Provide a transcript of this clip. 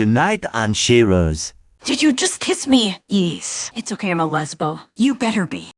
Tonight on Shiro's. Did you just kiss me? Yes. It's okay, I'm a lesbo. You better be.